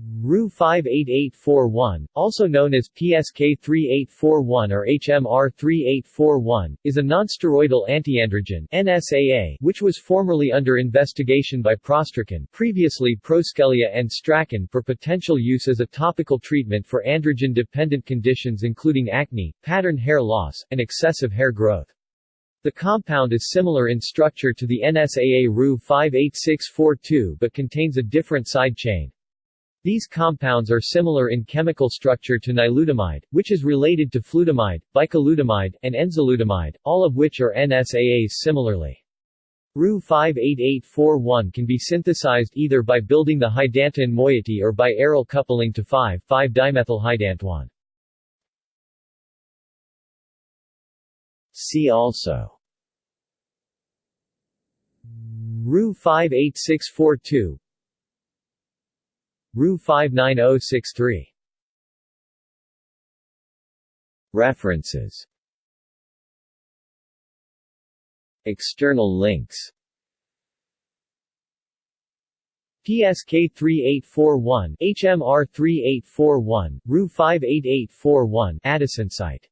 Ru 58841, also known as PSK 3841 or HMR 3841, is a nonsteroidal antiandrogen NSAA, which was formerly under investigation by ProStrakan, previously Proskelia and Strakan for potential use as a topical treatment for androgen-dependent conditions including acne, pattern hair loss, and excessive hair growth. The compound is similar in structure to the NSAA Ru 58642 but contains a different side chain. These compounds are similar in chemical structure to nilutamide, which is related to flutamide, bicalutamide, and enzalutamide, all of which are NSAAs similarly. Ru 58841 can be synthesized either by building the hydantoin moiety or by aryl coupling to 5,5-dimethylhydantoin. See also Ru 58642 Ru 59063 References. External links. PSK 3841, HMR 3841, Ru 58841 AdisInsight